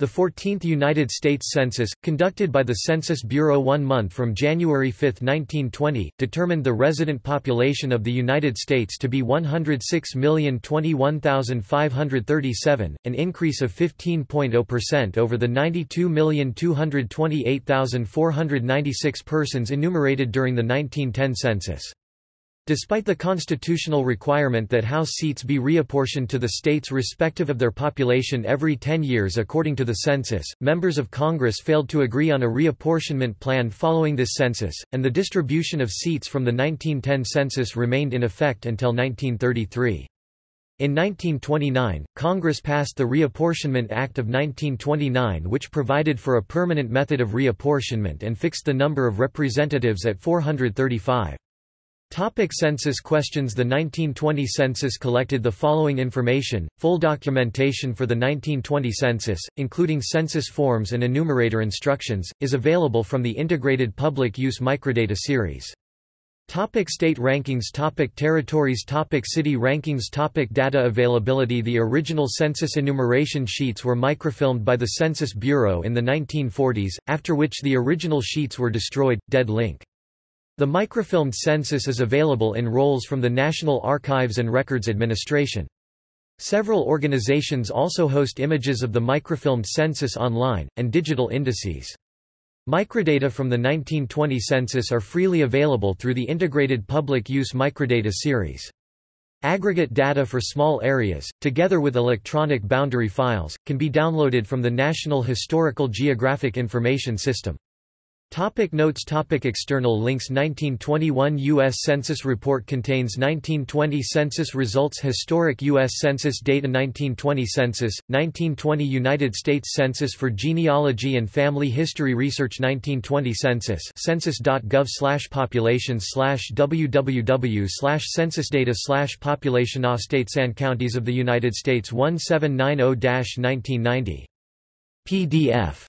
The 14th United States Census, conducted by the Census Bureau one month from January 5, 1920, determined the resident population of the United States to be 106,021,537, an increase of 15.0% over the 92,228,496 persons enumerated during the 1910 census. Despite the constitutional requirement that House seats be reapportioned to the states respective of their population every 10 years according to the census, members of Congress failed to agree on a reapportionment plan following this census, and the distribution of seats from the 1910 census remained in effect until 1933. In 1929, Congress passed the Reapportionment Act of 1929 which provided for a permanent method of reapportionment and fixed the number of representatives at 435. Topic census questions The 1920 census collected the following information, full documentation for the 1920 census, including census forms and enumerator instructions, is available from the Integrated Public Use Microdata series. Topic state rankings topic Territories topic City rankings topic Data availability The original census enumeration sheets were microfilmed by the Census Bureau in the 1940s, after which the original sheets were destroyed, dead link. The microfilmed census is available in rolls from the National Archives and Records Administration. Several organizations also host images of the microfilmed census online, and digital indices. Microdata from the 1920 census are freely available through the Integrated Public Use Microdata series. Aggregate data for small areas, together with electronic boundary files, can be downloaded from the National Historical Geographic Information System. Topic notes topic External links 1921 U.S. Census Report contains 1920 census results Historic U.S. Census data 1920 Census, 1920 United States Census for Genealogy and Family History Research 1920 Census census.gov slash population slash www slash censusdata slash population of states and counties of the United States 1790-1990. PDF